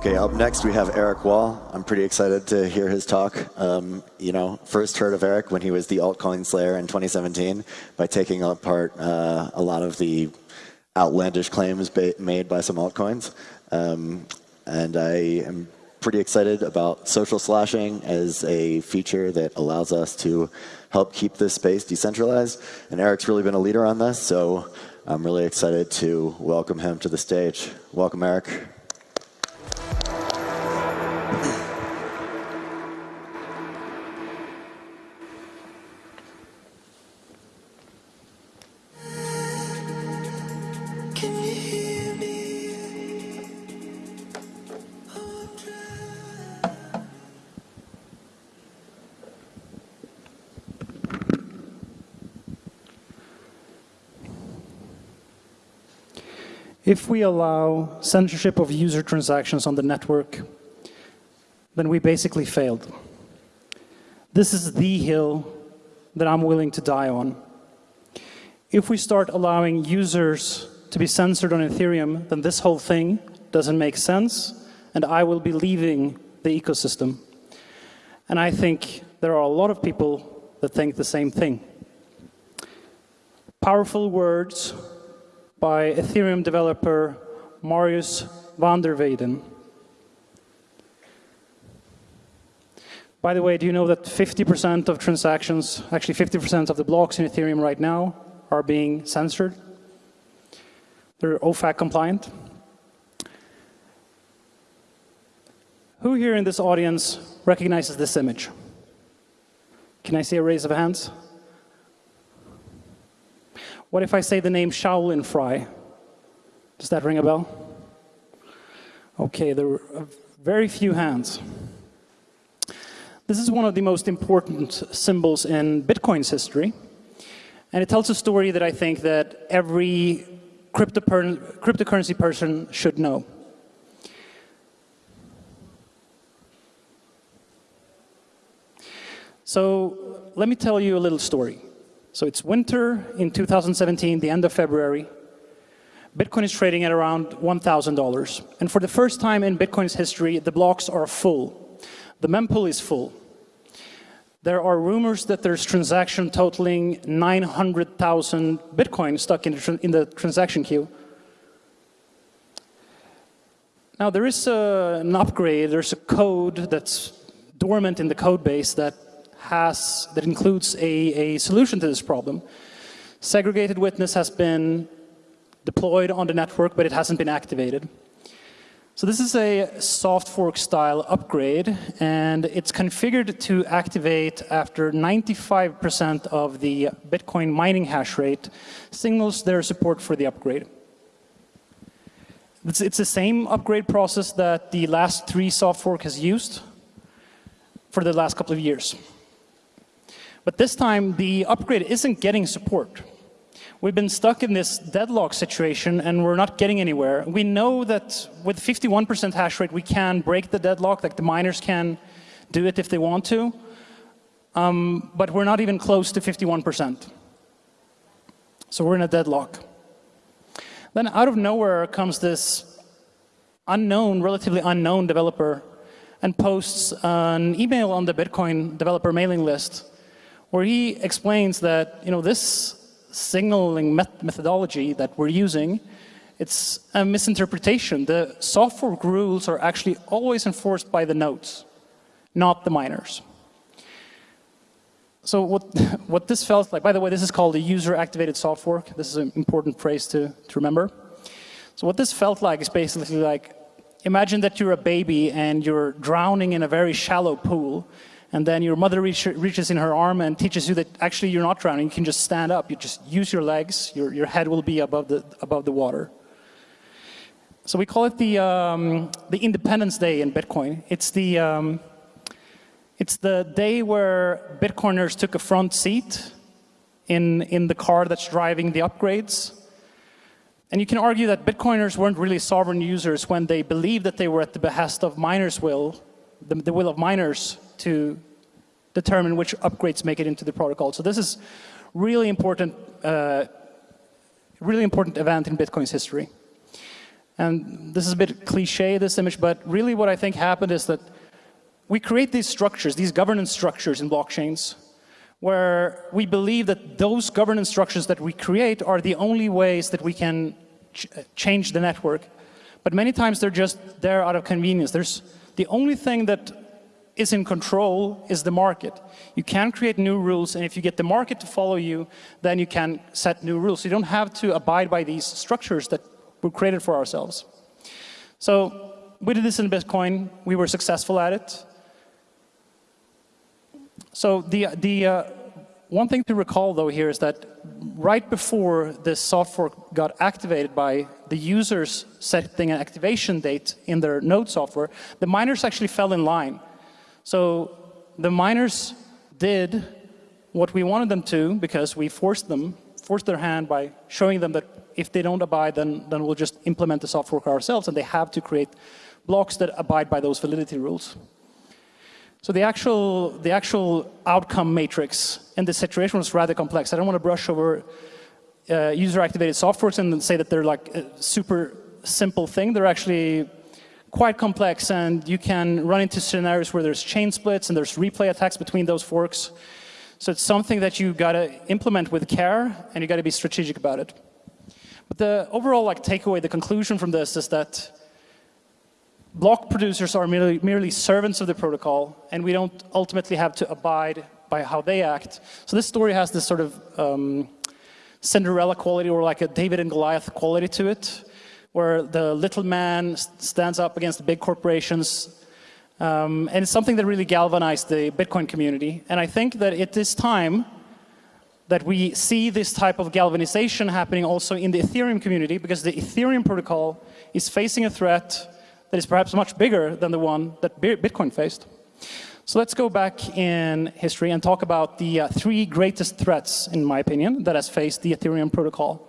Okay, up next we have Eric Wall. I'm pretty excited to hear his talk. Um, you know, first heard of Eric when he was the altcoin slayer in 2017 by taking apart uh, a lot of the outlandish claims made by some altcoins. Um, and I am pretty excited about social slashing as a feature that allows us to help keep this space decentralized. And Eric's really been a leader on this, so I'm really excited to welcome him to the stage. Welcome, Eric. If we allow censorship of user transactions on the network, then we basically failed. This is the hill that I'm willing to die on. If we start allowing users to be censored on Ethereum, then this whole thing doesn't make sense, and I will be leaving the ecosystem. And I think there are a lot of people that think the same thing. Powerful words by Ethereum developer Marius van der Wijden. By the way, do you know that 50% of transactions, actually 50% of the blocks in Ethereum right now are being censored? They're OFAC compliant. Who here in this audience recognizes this image? Can I see a raise of hands? What if I say the name Shaolin Fry? Does that ring a bell? Okay, there are very few hands. This is one of the most important symbols in Bitcoin's history. And it tells a story that I think that every cryptocurrency person should know. So let me tell you a little story. So it's winter in 2017, the end of February. Bitcoin is trading at around $1,000. And for the first time in Bitcoin's history, the blocks are full. The mempool is full. There are rumors that there's transaction totaling 900,000 Bitcoin stuck in the, in the, transaction queue. Now there is a, an upgrade, there's a code that's dormant in the code base that has, that includes a, a solution to this problem. Segregated witness has been deployed on the network, but it hasn't been activated. So this is a soft fork style upgrade, and it's configured to activate after 95% of the Bitcoin mining hash rate signals their support for the upgrade. It's, it's the same upgrade process that the last three soft fork has used for the last couple of years. But this time, the upgrade isn't getting support. We've been stuck in this deadlock situation and we're not getting anywhere. We know that with 51% hash rate, we can break the deadlock, like the miners can do it if they want to. Um, but we're not even close to 51%. So we're in a deadlock. Then out of nowhere comes this unknown, relatively unknown developer and posts an email on the Bitcoin developer mailing list where he explains that you know this signaling met methodology that we're using, it's a misinterpretation. The soft fork rules are actually always enforced by the nodes, not the miners. So what, what this felt like, by the way, this is called a user-activated soft fork. This is an important phrase to, to remember. So what this felt like is basically like, imagine that you're a baby and you're drowning in a very shallow pool and then your mother reach, reaches in her arm and teaches you that actually you're not drowning, you can just stand up, you just use your legs, your, your head will be above the, above the water. So we call it the, um, the Independence Day in Bitcoin. It's the, um, it's the day where Bitcoiners took a front seat in, in the car that's driving the upgrades. And you can argue that Bitcoiners weren't really sovereign users when they believed that they were at the behest of miners' will, the, the will of miners to determine which upgrades make it into the protocol. So this is Really important, uh, really important event in Bitcoin's history. And this is a bit cliche, this image, but really what I think happened is that we create these structures, these governance structures in blockchains, where we believe that those governance structures that we create are the only ways that we can ch change the network. But many times they're just there out of convenience. There's the only thing that is in control is the market. You can create new rules, and if you get the market to follow you, then you can set new rules. You don't have to abide by these structures that were created for ourselves. So we did this in Bitcoin. We were successful at it. So the, the uh, one thing to recall though here is that right before this soft fork got activated by the users setting an activation date in their node software, the miners actually fell in line. So the miners did what we wanted them to because we forced them, forced their hand by showing them that if they don't abide, then, then we'll just implement the soft fork ourselves and they have to create blocks that abide by those validity rules. So the actual, the actual outcome matrix in this situation was rather complex. I don't want to brush over uh, user-activated soft forks and say that they're like a super simple thing. They're actually quite complex and you can run into scenarios where there's chain splits and there's replay attacks between those forks. So it's something that you got to implement with care and you got to be strategic about it. But the overall like takeaway, the conclusion from this is that block producers are merely, merely servants of the protocol, and we don't ultimately have to abide by how they act. So this story has this sort of um, Cinderella quality or like a David and Goliath quality to it, where the little man stands up against the big corporations. Um, and it's something that really galvanized the Bitcoin community. And I think that it is time that we see this type of galvanization happening also in the Ethereum community because the Ethereum protocol is facing a threat that is perhaps much bigger than the one that Bitcoin faced. So let's go back in history and talk about the uh, three greatest threats, in my opinion, that has faced the Ethereum protocol.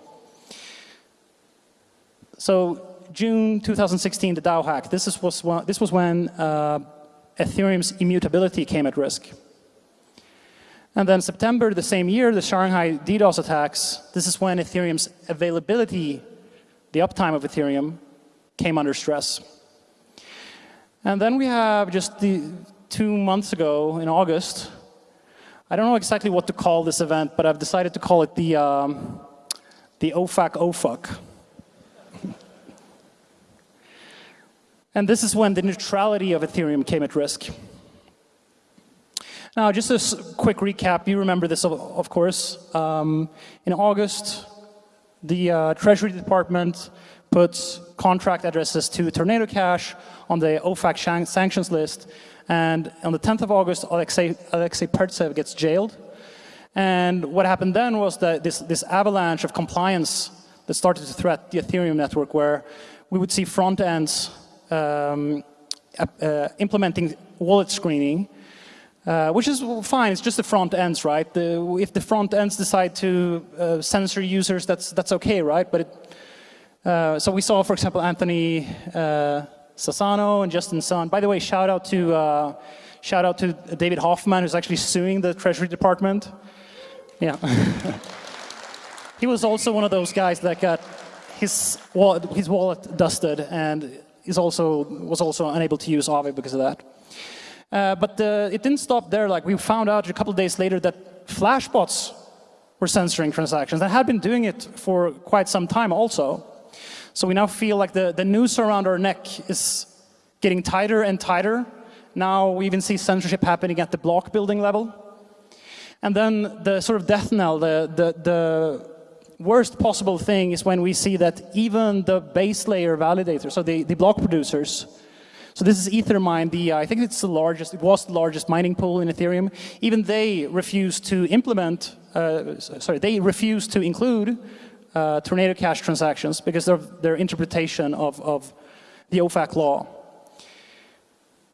So June 2016, the DAO hack. This, is, was, this was when uh, Ethereum's immutability came at risk. And then September the same year, the Shanghai DDoS attacks. This is when Ethereum's availability, the uptime of Ethereum, came under stress. And then we have just the two months ago in August, I don't know exactly what to call this event, but I've decided to call it the, um, the OFAC OFUC. And this is when the neutrality of Ethereum came at risk. Now, just a quick recap, you remember this, of, of course. Um, in August, the uh, Treasury Department puts contract addresses to Tornado Cash on the OFAC sanctions list. And on the 10th of August, Alexei, Alexei Pertsev gets jailed. And what happened then was that this, this avalanche of compliance that started to threat the Ethereum network where we would see front ends um, uh, implementing wallet screening, uh, which is fine, it's just the front ends, right? The, if the front ends decide to uh, censor users, that's, that's okay, right? But it, uh, so we saw, for example, Anthony uh, Sassano and Justin Sun. By the way, shout out to uh, shout out to David Hoffman, who's actually suing the Treasury Department. Yeah, he was also one of those guys that got his wallet, his wallet dusted, and is also was also unable to use Aave because of that. Uh, but uh, it didn't stop there. Like we found out a couple days later that Flashbots were censoring transactions. They had been doing it for quite some time also. So we now feel like the, the noose around our neck is getting tighter and tighter. Now we even see censorship happening at the block building level. And then the sort of death knell, the, the, the worst possible thing is when we see that even the base layer validators, so the, the block producers, so this is Ethermine, the, uh, I think it's the largest, it was the largest mining pool in Ethereum. Even they refuse to implement, uh, sorry, they refuse to include uh, Tornado Cash transactions because of their interpretation of, of the OFAC law.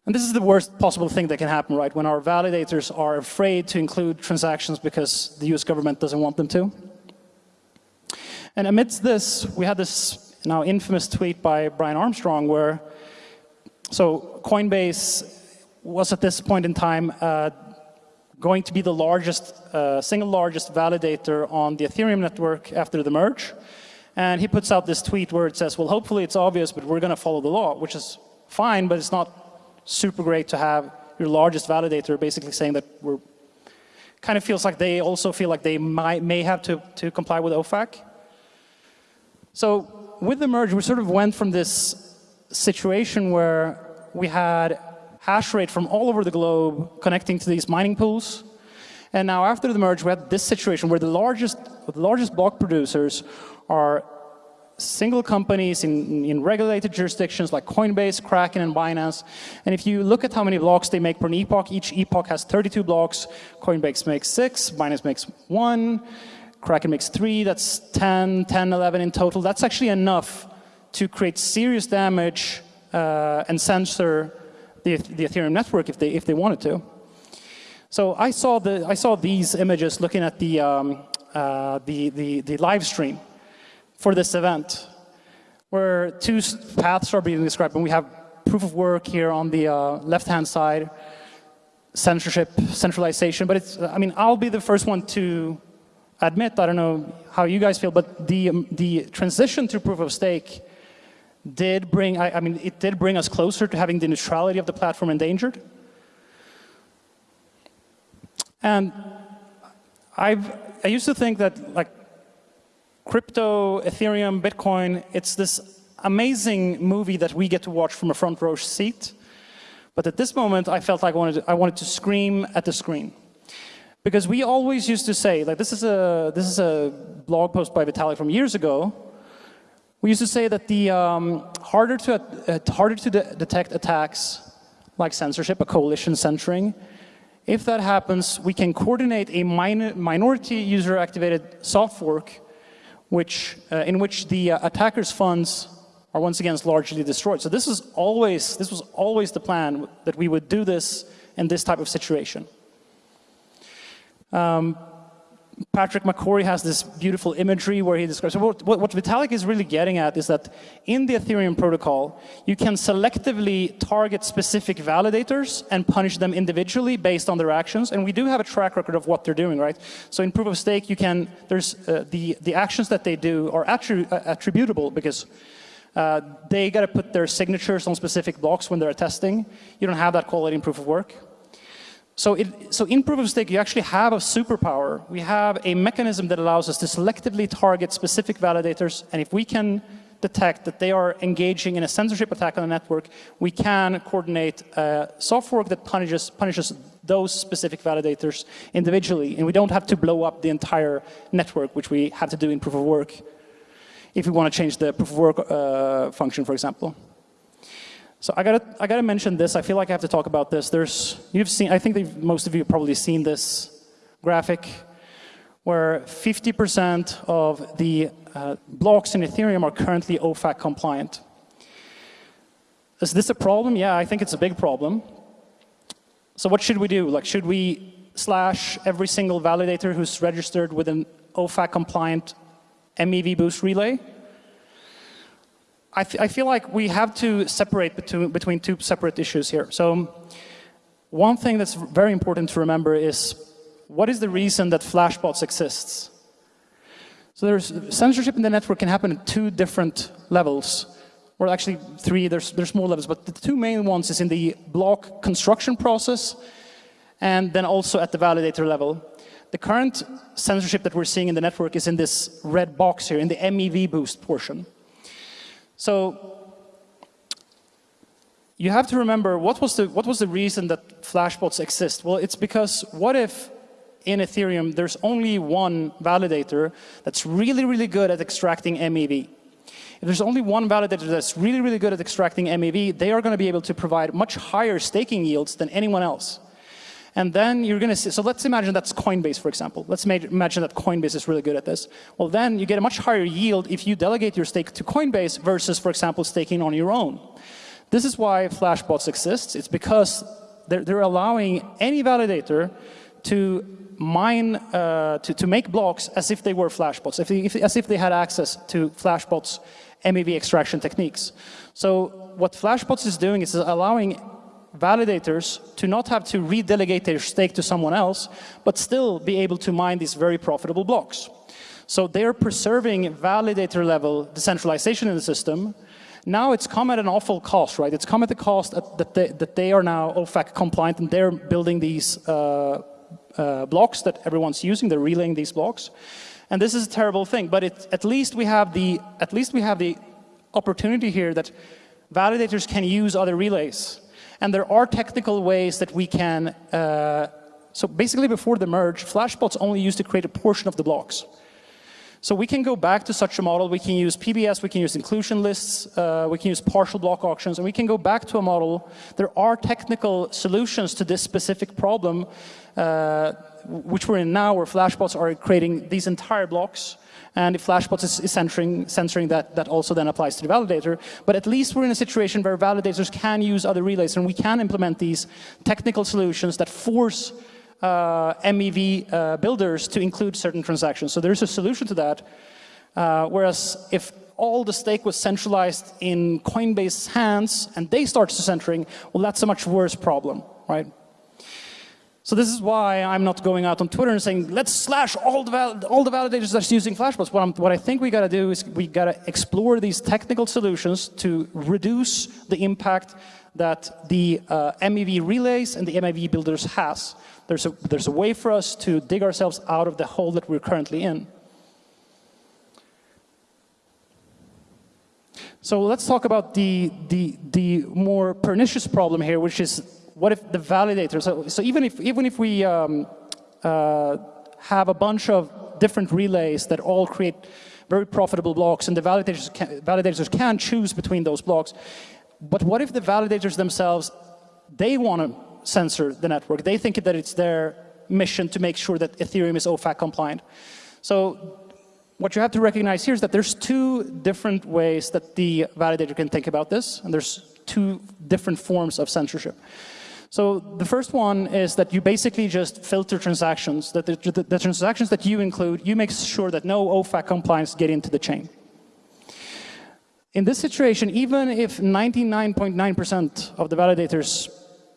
And this is the worst possible thing that can happen, right? When our validators are afraid to include transactions because the US government doesn't want them to. And amidst this, we had this now infamous tweet by Brian Armstrong where, so Coinbase was at this point in time uh, going to be the largest, uh, single largest validator on the Ethereum network after the merge. And he puts out this tweet where it says, well, hopefully it's obvious, but we're going to follow the law, which is fine, but it's not super great to have your largest validator basically saying that we're kind of feels like they also feel like they might, may have to, to comply with OFAC. So with the merge, we sort of went from this situation where we had hash rate from all over the globe connecting to these mining pools. And now after the merge, we had this situation where the largest, the largest block producers are single companies in, in regulated jurisdictions like Coinbase, Kraken, and Binance. And if you look at how many blocks they make per epoch, each epoch has 32 blocks. Coinbase makes six, Binance makes one, Kraken makes three, that's 10, 10, 11 in total. That's actually enough to create serious damage uh, and censor the, the Ethereum network if they, if they wanted to. So I saw, the, I saw these images looking at the, um, uh, the, the, the live stream for this event, where two paths are being described. And we have proof of work here on the uh, left-hand side, censorship, centralization. But it's, I mean, I'll be the first one to admit, I don't know how you guys feel, but the, um, the transition to proof of stake did bring, I, I mean, it did bring us closer to having the neutrality of the platform endangered. And I've, I used to think that like crypto, Ethereum, Bitcoin, it's this amazing movie that we get to watch from a front row seat. But at this moment, I felt like I wanted to, I wanted to scream at the screen. Because we always used to say, like this is a, this is a blog post by Vitalik from years ago. We used to say that the um, harder to, uh, harder to de detect attacks like censorship, a coalition censoring, if that happens, we can coordinate a minor, minority user activated soft fork which, uh, in which the uh, attackers' funds are once again largely destroyed. So this is always, this was always the plan that we would do this in this type of situation. Um, Patrick McCorry has this beautiful imagery where he describes, so what, what, Vitalik is really getting at is that in the Ethereum protocol, you can selectively target specific validators and punish them individually based on their actions. And we do have a track record of what they're doing, right? So in proof of stake, you can, there's uh, the, the actions that they do are attri uh, attributable because uh, they got to put their signatures on specific blocks when they're testing. You don't have that quality in proof of work. So, it, so in proof of stake, you actually have a superpower. We have a mechanism that allows us to selectively target specific validators. And if we can detect that they are engaging in a censorship attack on the network, we can coordinate a soft fork that punishes, punishes those specific validators individually. And we don't have to blow up the entire network, which we have to do in proof of work if we want to change the proof of work uh, function, for example. So I gotta, I gotta mention this. I feel like I have to talk about this. There's, you've seen, I think most of you have probably seen this graphic where 50% of the uh, blocks in Ethereum are currently OFAC compliant. Is this a problem? Yeah, I think it's a big problem. So what should we do? Like, should we slash every single validator who's registered with an OFAC compliant MEV boost relay? I, I feel like we have to separate between, between two separate issues here. So one thing that's very important to remember is what is the reason that Flashbots exists? So there's censorship in the network can happen at two different levels, or actually three, there's, there's more levels, but the two main ones is in the block construction process and then also at the validator level. The current censorship that we're seeing in the network is in this red box here, in the MEV boost portion. So you have to remember what was the what was the reason that flashbots exist? Well, it's because what if in Ethereum there's only one validator that's really really good at extracting MEV. If there's only one validator that's really really good at extracting MEV, they are going to be able to provide much higher staking yields than anyone else. And then you're going to see, so let's imagine that's Coinbase, for example. Let's imagine that Coinbase is really good at this. Well, then you get a much higher yield if you delegate your stake to Coinbase versus, for example, staking on your own. This is why Flashbots exists. It's because they're, they're allowing any validator to mine, uh, to, to make blocks as if they were Flashbots, if if, as if they had access to Flashbots MEV extraction techniques. So what Flashbots is doing is allowing validators to not have to redelegate their stake to someone else, but still be able to mine these very profitable blocks. So they're preserving validator level decentralization in the system. Now it's come at an awful cost, right? It's come at the cost that they, that they are now OFAC compliant and they're building these uh, uh, blocks that everyone's using. They're relaying these blocks. And this is a terrible thing, but it, at least we have the at least we have the opportunity here that validators can use other relays. And there are technical ways that we can, uh, so basically before the merge, Flashbots only used to create a portion of the blocks. So we can go back to such a model, we can use PBS, we can use inclusion lists, uh, we can use partial block auctions, and we can go back to a model. There are technical solutions to this specific problem, uh, which we're in now, where Flashbots are creating these entire blocks. And if Flashbots is, is censoring, censoring that, that also then applies to the validator. But at least we're in a situation where validators can use other relays and we can implement these technical solutions that force uh, MEV uh, builders to include certain transactions. So there's a solution to that. Uh, whereas if all the stake was centralized in Coinbase's hands and they start censoring, well, that's a much worse problem, right? So this is why I'm not going out on Twitter and saying, let's slash all the, all the validators that's using Flashbots. What, what I think we got to do is we got to explore these technical solutions to reduce the impact that the uh, MEV relays and the MEV builders has. There's a, there's a way for us to dig ourselves out of the hole that we're currently in. So let's talk about the, the, the more pernicious problem here, which is what if the validator, so, so even if, even if we um, uh, have a bunch of different relays that all create very profitable blocks and the validators can, validators can choose between those blocks, but what if the validators themselves, they want to censor the network. They think that it's their mission to make sure that Ethereum is OFAC compliant. So what you have to recognize here is that there's two different ways that the validator can think about this, and there's two different forms of censorship. So the first one is that you basically just filter transactions, that the, the, the transactions that you include, you make sure that no OFAC compliance get into the chain. In this situation, even if 99.9% of the validators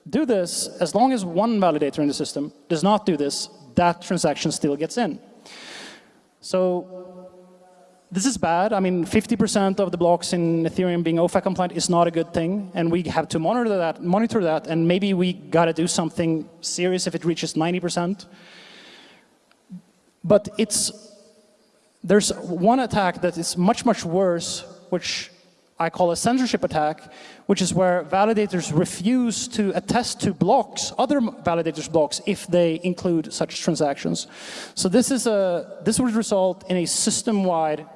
do this, as long as one validator in the system does not do this, that transaction still gets in. So this is bad. I mean, 50% of the blocks in Ethereum being OFAC compliant is not a good thing, and we have to monitor that, monitor that, and maybe we got to do something serious if it reaches 90%. But it's there's one attack that is much much worse, which I call a censorship attack, which is where validators refuse to attest to blocks, other validators' blocks, if they include such transactions. So this is a this would result in a system-wide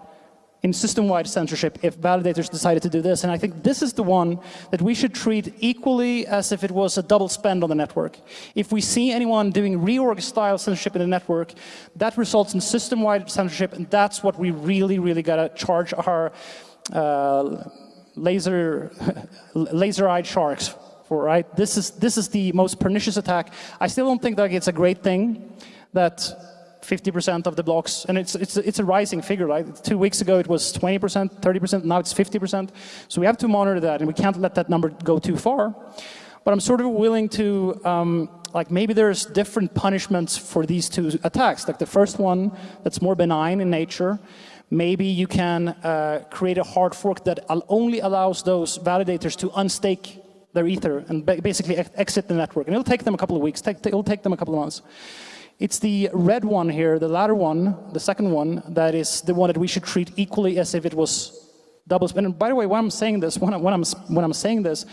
in system-wide censorship if validators decided to do this. And I think this is the one that we should treat equally as if it was a double spend on the network. If we see anyone doing reorg-style censorship in the network, that results in system-wide censorship, and that's what we really, really got to charge our uh, laser, laser-eyed sharks for, right? This is, this is the most pernicious attack. I still don't think that it's a great thing that 50% of the blocks, and it's, it's, it's a rising figure, right? Two weeks ago it was 20%, 30%, now it's 50%. So we have to monitor that, and we can't let that number go too far. But I'm sort of willing to, um, like maybe there's different punishments for these two attacks. Like the first one that's more benign in nature, maybe you can uh, create a hard fork that only allows those validators to unstake their ether and basically exit the network. And it'll take them a couple of weeks, it'll take them a couple of months. It's the red one here, the latter one, the second one, that is the one that we should treat equally as if it was double spend. And by the way, when I'm saying this, when, I, when, I'm, when I'm saying this,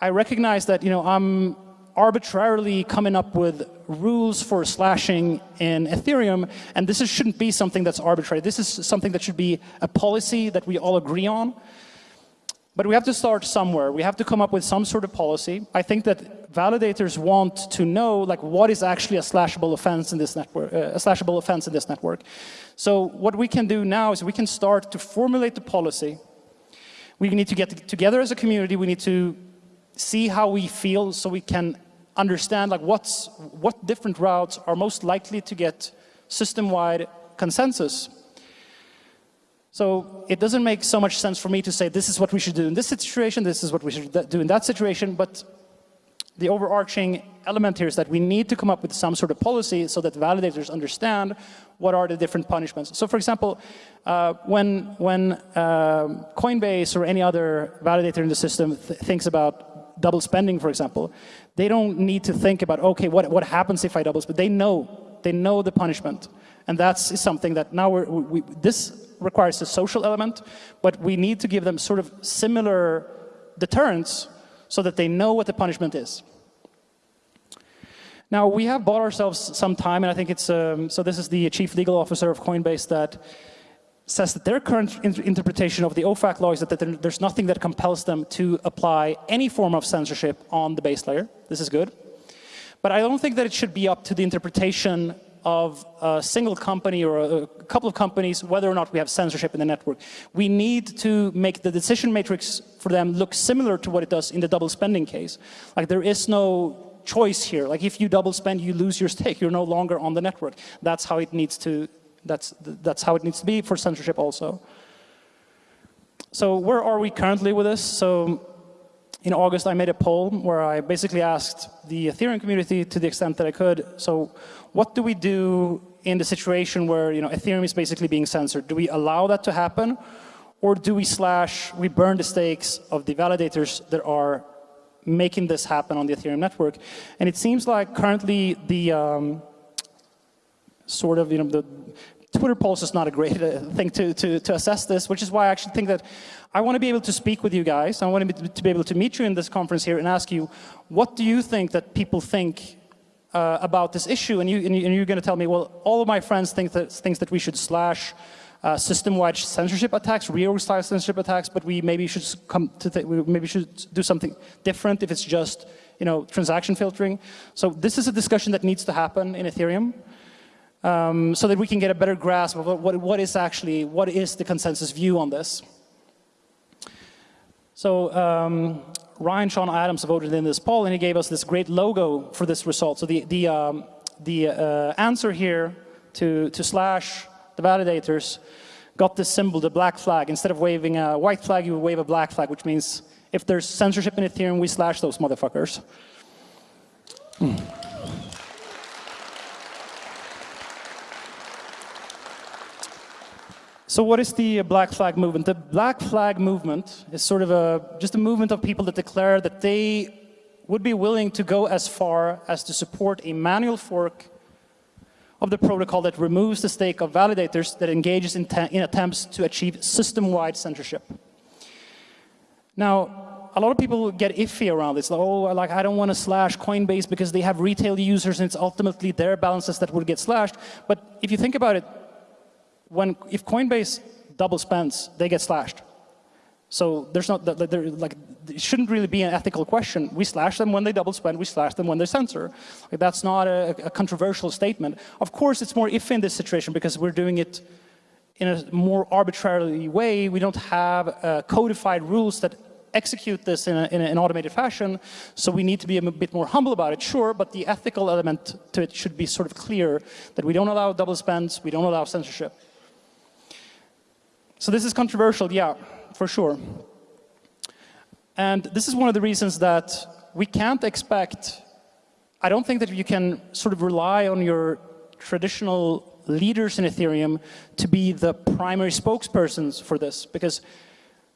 I recognize that, you know, I'm arbitrarily coming up with rules for slashing in Ethereum, and this is, shouldn't be something that's arbitrary. This is something that should be a policy that we all agree on. But we have to start somewhere. We have to come up with some sort of policy. I think that validators want to know like what is actually a slashable offense in this network, uh, a slashable offense in this network. So what we can do now is we can start to formulate the policy. We need to get together as a community. We need to see how we feel so we can understand like what's what different routes are most likely to get system-wide consensus. So it doesn't make so much sense for me to say this is what we should do in this situation, this is what we should do in that situation, but the overarching element here is that we need to come up with some sort of policy so that validators understand what are the different punishments. So for example, uh, when, when uh, Coinbase or any other validator in the system th thinks about double spending, for example, they don't need to think about, okay, what, what happens if I double spend? They know, they know the punishment. And that's something that now we're, we, this requires a social element, but we need to give them sort of similar deterrence so that they know what the punishment is. Now, we have bought ourselves some time, and I think it's, um, so this is the chief legal officer of Coinbase that says that their current in interpretation of the OFAC law is that, that there's nothing that compels them to apply any form of censorship on the base layer. This is good. But I don't think that it should be up to the interpretation of a single company or a, couple of companies whether or not we have censorship in the network. We need to make the decision matrix for them look similar to what it does in the double spending case. Like there is no choice here. Like if you double spend, you lose your stake. You're no longer on the network. That's how it needs to. That's that's how it needs to be for censorship also. So where are we currently with this? So in August, I made a poll where I basically asked the Ethereum community to the extent that I could. So what do we do in the situation where you know Ethereum is basically being censored? Do we allow that to happen? Or do we slash, we burn the stakes of the validators that are making this happen on the Ethereum network. And it seems like currently the um, sort of, you know, the Twitter pulse is not a great uh, thing to, to, to assess this, which is why I actually think that I want to be able to speak with you guys. I want to be, to be able to meet you in this conference here and ask you, what do you think that people think uh, about this issue? And, you, and, you, are going to tell me, well, all of my friends think that, thinks that we should slash uh, system-wide censorship attacks, reorg style censorship attacks, but we maybe should come to we maybe should do something different if it's just you know transaction filtering. So this is a discussion that needs to happen in Ethereum. Um, so that we can get a better grasp of what, what is actually, what is the consensus view on this. So um, Ryan Sean Adams voted in this poll and he gave us this great logo for this result. So the, the, um, the uh, answer here to, to slash the validators got this symbol, the black flag. Instead of waving a white flag, you wave a black flag, which means if there's censorship in Ethereum, we slash those motherfuckers. Hmm. So what is the Black Flag movement? The Black Flag movement is sort of a, just a movement of people that declare that they would be willing to go as far as to support a manual fork of the protocol that removes the stake of validators that engages in, in attempts to achieve system-wide censorship. Now, a lot of people get iffy around this. Like, oh, like I don't want to slash Coinbase because they have retail users and it's ultimately their balances that would get slashed. But if you think about it, when if Coinbase double spends, they get slashed. So there's not, there, like, it shouldn't really be an ethical question. We slash them when they double spend, we slash them when they censor. Like, that's not a, a, controversial statement. Of course, it's more if in this situation because we're doing it in a more arbitrary way. We don't have uh, codified rules that execute this in, a, in an automated fashion. So we need to be a bit more humble about it, sure, but the ethical element to it should be sort of clear that we don't allow double spends, we don't allow censorship. So this is controversial, yeah for sure. And this is one of the reasons that we can't expect, I don't think that you can sort of rely on your traditional leaders in Ethereum to be the primary spokespersons for this because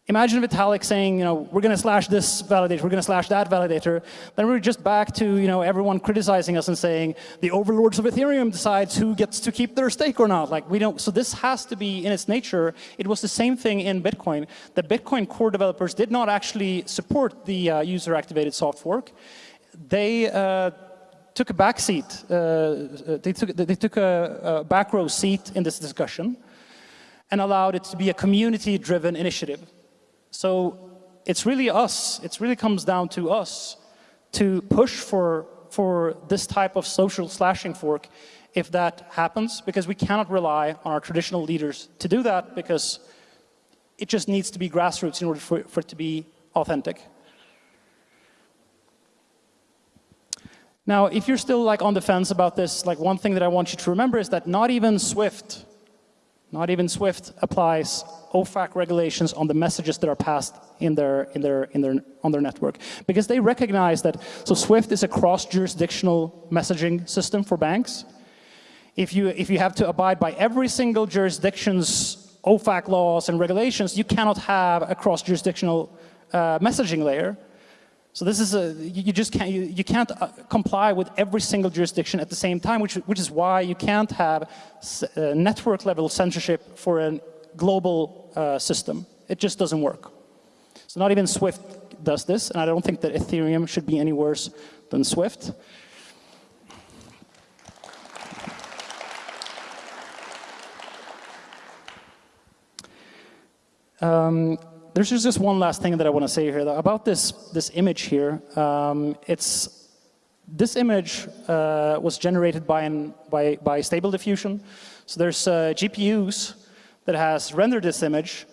Imagine Vitalik saying, you know, we're going to slash this validator, we're going to slash that validator. Then we're just back to, you know, everyone criticizing us and saying the overlords of Ethereum decides who gets to keep their stake or not. Like we don't. So this has to be in its nature. It was the same thing in Bitcoin. The Bitcoin core developers did not actually support the uh, user-activated soft fork. They uh, took a back seat. Uh, they took they took a, a back row seat in this discussion and allowed it to be a community-driven initiative. So it's really us, it really comes down to us to push for, for this type of social slashing fork if that happens, because we cannot rely on our traditional leaders to do that because it just needs to be grassroots in order for, for it to be authentic. Now, if you're still like on the fence about this, like one thing that I want you to remember is that not even Swift not even SWIFT, applies OFAC regulations on the messages that are passed in their, in their, in their, on their network. Because they recognize that, so SWIFT is a cross-jurisdictional messaging system for banks. If you, if you have to abide by every single jurisdiction's OFAC laws and regulations, you cannot have a cross-jurisdictional uh, messaging layer. So this is a, you just can't, you, you can't uh, comply with every single jurisdiction at the same time, which, which is why you can't have uh, network level censorship for a global uh, system. It just doesn't work. So not even Swift does this, and I don't think that Ethereum should be any worse than Swift. Um, there's just this one last thing that I want to say here though, about this this image here. Um, it's this image uh, was generated by an by by Stable Diffusion. So there's uh, GPUs that has rendered this image,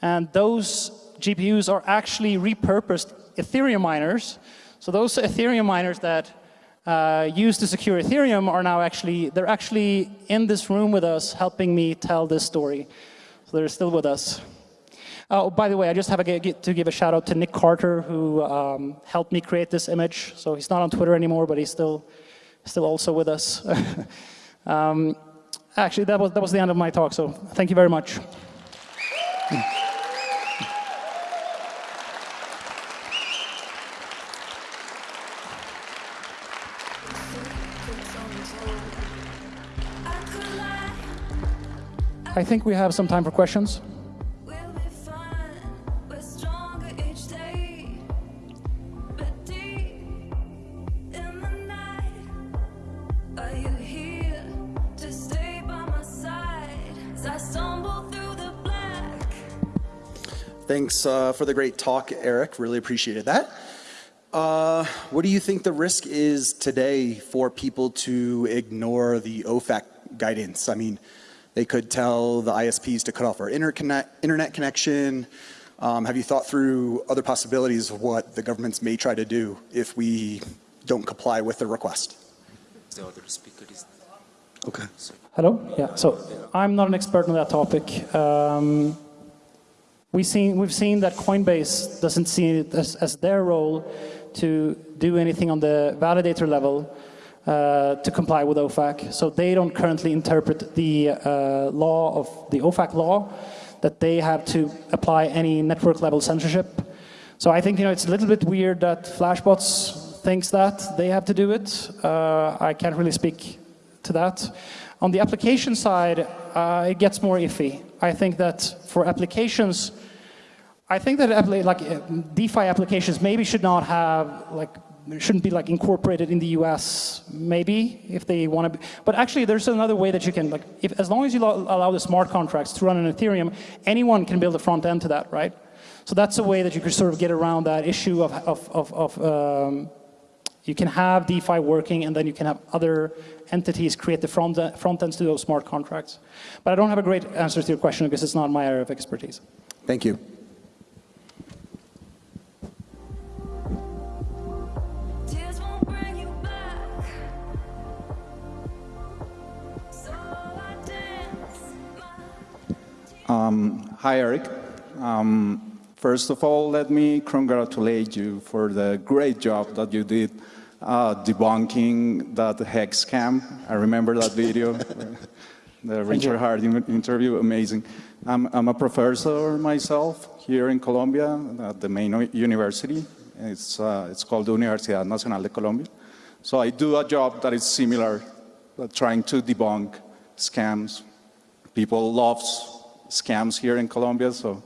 and those GPUs are actually repurposed Ethereum miners. So those Ethereum miners that uh, use to secure Ethereum are now actually they're actually in this room with us, helping me tell this story. So they're still with us. Oh, by the way, I just have a, to give a shout out to Nick Carter, who um, helped me create this image. So he's not on Twitter anymore, but he's still, still also with us. um, actually, that was, that was the end of my talk, so thank you very much. I think we have some time for questions. Thanks uh, for the great talk, Eric. Really appreciated that. Uh, what do you think the risk is today for people to ignore the OFAC guidance? I mean, they could tell the ISPs to cut off our internet connection. Um, have you thought through other possibilities of what the governments may try to do if we don't comply with the request? The other speaker is... Okay. Hello? Yeah, so I'm not an expert on that topic. Um, We've seen, we've seen that Coinbase doesn't see it as, as their role to do anything on the validator level uh, to comply with OFAC. So they don't currently interpret the uh, law of the OFAC law that they have to apply any network level censorship. So I think you know it's a little bit weird that Flashbots thinks that they have to do it. Uh, I can't really speak to that. On the application side, uh, it gets more iffy. I think that for applications, I think that like uh, DeFi applications maybe should not have like shouldn't be like incorporated in the US maybe if they want to but actually there's another way that you can like if as long as you allow the smart contracts to run on Ethereum anyone can build a front end to that right so that's a way that you could sort of get around that issue of, of, of, of um, you can have DeFi working and then you can have other entities create the front, front ends to those smart contracts. But I don't have a great answer to your question because it's not my area of expertise. Thank you. Um, hi, Eric. Um, first of all, let me congratulate you for the great job that you did uh, debunking that hex scam. I remember that video, the Richard Harding interview, amazing. I'm, I'm, a professor myself here in Colombia at the main university. It's, uh, it's called the Universidad Nacional de Colombia. So I do a job that is similar, trying to debunk scams. People love scams here in Colombia, so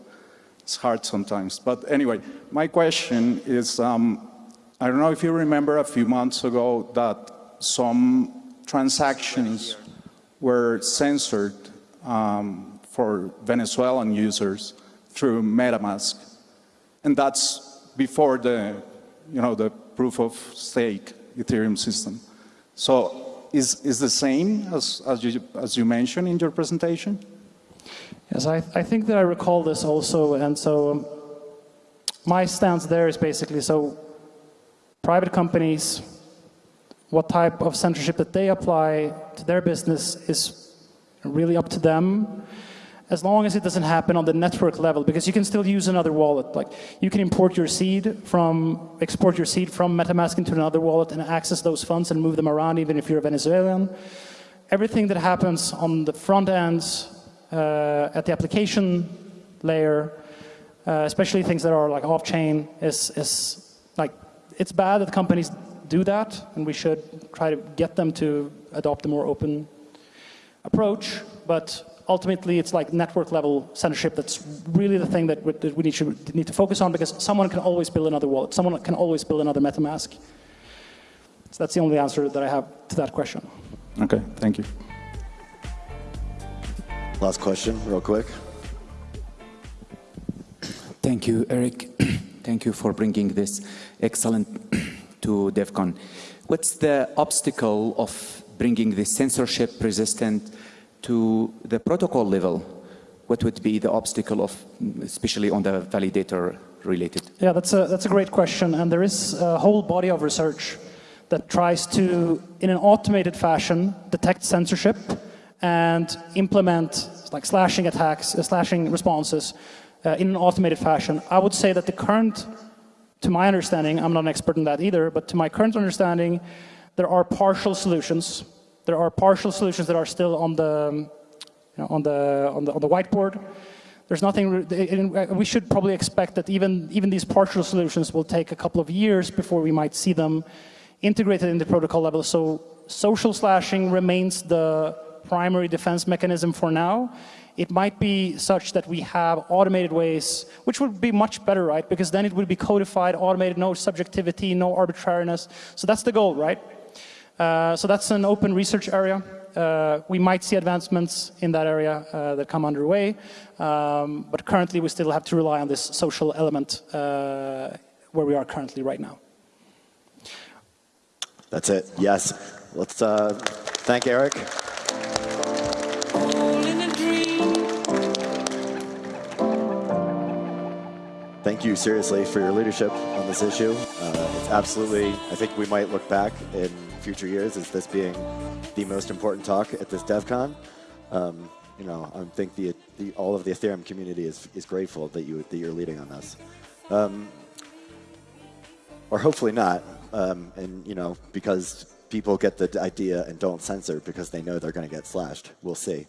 it's hard sometimes. But anyway, my question is, um, I don't know if you remember a few months ago that some transactions were censored um, for Venezuelan users through MetaMask. And that's before the, you know, the proof of stake Ethereum system. So is, is the same as, as, you, as you mentioned in your presentation? Yes, I, I think that I recall this also. And so um, my stance there is basically, so private companies, what type of censorship that they apply to their business is really up to them. as long as it doesn't happen on the network level, because you can still use another wallet. Like you can import your seed from, export your seed from MetaMask into another wallet and access those funds and move them around, even if you're a Venezuelan. Everything that happens on the front ends, at the application layer, uh, especially things that are like off-chain, is, is like, it's bad that companies do that, and we should try to get them to adopt a more open approach, but ultimately it's like network level censorship that's really the thing that we, that we need, to, need to focus on because someone can always build another wallet. Someone can always build another MetaMask. So that's the only answer that I have to that question. Okay, thank you. Last question, real quick. Thank you, Eric. Thank you for bringing this excellent to DevCon. What's the obstacle of bringing this censorship resistant to the protocol level? What would be the obstacle of, especially on the validator related? Yeah, that's a, that's a great question. And there is a whole body of research that tries to, in an automated fashion, detect censorship and implement like slashing attacks, uh, slashing responses uh, in an automated fashion. I would say that the current, to my understanding, I'm not an expert in that either, but to my current understanding, there are partial solutions. There are partial solutions that are still on the, you know, on the, on the, on the whiteboard. There's nothing, we should probably expect that even, even these partial solutions will take a couple of years before we might see them integrated in the protocol level. So social slashing remains the primary defense mechanism for now. It might be such that we have automated ways, which would be much better, right? Because then it would be codified, automated, no subjectivity, no arbitrariness. So that's the goal, right? Uh, so that's an open research area. Uh, we might see advancements in that area uh, that come underway, um, but currently we still have to rely on this social element uh, where we are currently right now. That's it. Yes. Let's uh, thank Eric. You seriously for your leadership on this issue. Uh, it's absolutely, I think we might look back in future years as this being the most important talk at this DevCon. Um, you know, I think the, the, all of the Ethereum community is, is grateful that, you, that you're leading on this. Um, or hopefully not, um, and you know, because people get the idea and don't censor because they know they're going to get slashed. We'll see.